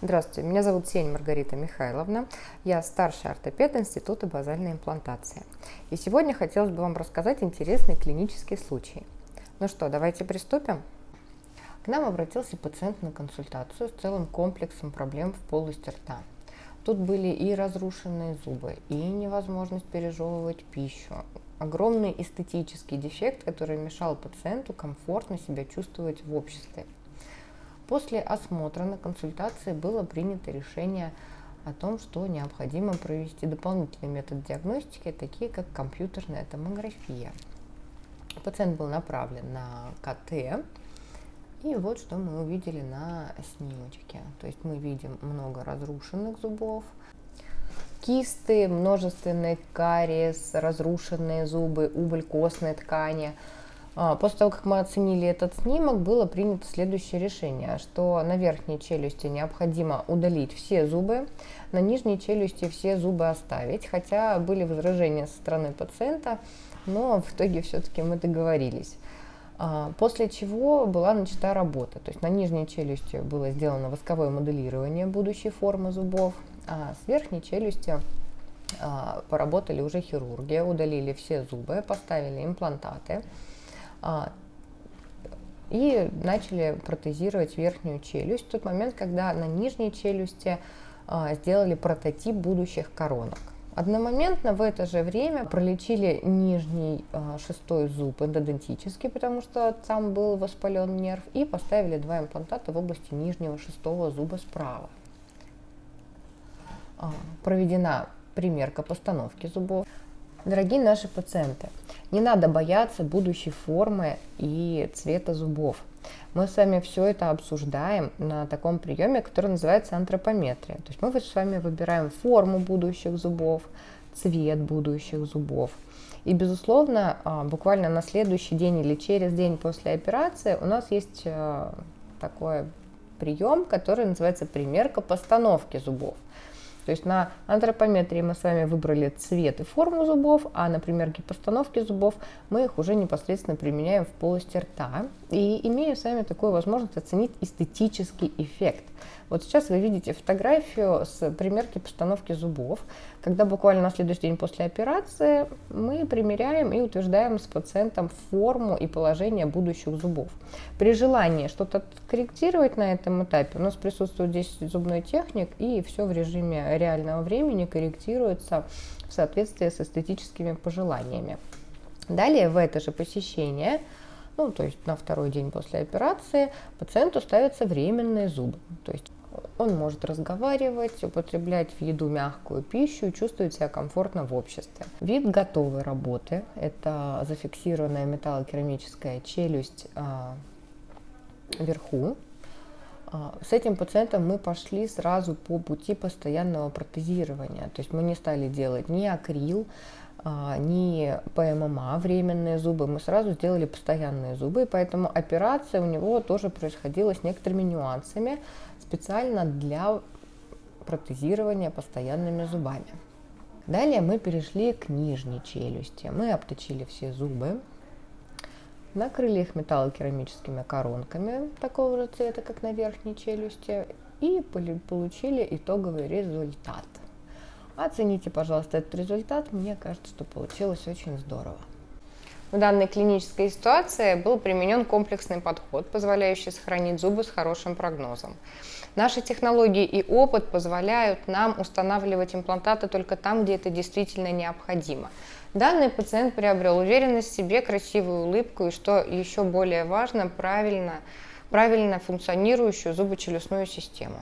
Здравствуйте, меня зовут Сень Маргарита Михайловна. Я старший ортопед Института базальной имплантации. И сегодня хотелось бы вам рассказать интересный клинический случай. Ну что, давайте приступим. К нам обратился пациент на консультацию с целым комплексом проблем в полости рта. Тут были и разрушенные зубы, и невозможность пережевывать пищу, огромный эстетический дефект, который мешал пациенту комфортно себя чувствовать в обществе. После осмотра на консультации было принято решение о том, что необходимо провести дополнительный метод диагностики, такие как компьютерная томография. Пациент был направлен на КТ, и вот что мы увидели на снимочке. То есть мы видим много разрушенных зубов, кисты, множественный кариес, разрушенные зубы, убыль костной ткани – после того, как мы оценили этот снимок, было принято следующее решение, что на верхней челюсти необходимо удалить все зубы, на нижней челюсти все зубы оставить, хотя были возражения со стороны пациента, но в итоге все-таки мы договорились. А, после чего была начата работа. То есть на нижней челюсти было сделано восковое моделирование будущей формы зубов, а с верхней челюсти а, поработали уже хирурги, удалили все зубы, поставили имплантаты. А, и начали протезировать верхнюю челюсть в тот момент, когда на нижней челюсти а, сделали прототип будущих коронок. Одномоментно в это же время пролечили нижний а, шестой зуб эндодонтический, потому что там был воспален нерв, и поставили два имплантата в области нижнего шестого зуба справа. Проведена примерка постановки зубов. Дорогие наши пациенты, не надо бояться будущей формы и цвета зубов. Мы с вами все это обсуждаем на таком приеме, который называется антропометрия. То есть мы с вами выбираем форму будущих зубов, цвет будущих зубов. И, безусловно, а, буквально на следующий день или через день после операции у нас есть а, такой прием, который называется примерка постановки зубов. То есть на антропометрии мы с вами выбрали цвет и форму зубов, а на примерке постановки зубов мы их уже непосредственно применяем в полости рта и имеем с вами такую возможность оценить эстетический эффект. Вот сейчас вы видите фотографию с примерки постановки зубов, когда буквально на следующий день после операции мы примеряем и утверждаем с пациентом форму и положение будущих зубов. При желании что-то корректировать на этом этапе у нас присутствует здесь зубной техник и все в режиме реального времени корректируется в соответствии с эстетическими пожеланиями. Далее в это же посещение ну, то есть на второй день после операции пациенту ставятся временные зубы. То есть он может разговаривать, употреблять в еду мягкую пищу, чувствовать себя комфортно в обществе. Вид готовой работы – это зафиксированная металлокерамическая челюсть а, вверху. А, с этим пациентом мы пошли сразу по пути постоянного протезирования. То есть мы не стали делать ни акрил, а, ни ПММА, временные зубы, мы сразу сделали постоянные зубы, поэтому операция у него тоже происходила с некоторыми нюансами, специально для протезирования постоянными зубами. Далее мы перешли к нижней челюсти. Мы обточили все зубы, накрыли их металлокерамическими коронками такого же цвета, как на верхней челюсти, и получили итоговый результат. Оцените, пожалуйста, этот результат. Мне кажется, что получилось очень здорово. В данной клинической ситуации был применен комплексный подход, позволяющий сохранить зубы с хорошим прогнозом. Наши технологии и опыт позволяют нам устанавливать имплантаты только там, где это действительно необходимо. Данный пациент приобрел уверенность в себе, красивую улыбку и, что еще более важно, правильно, правильно функционирующую зубочелюстную систему.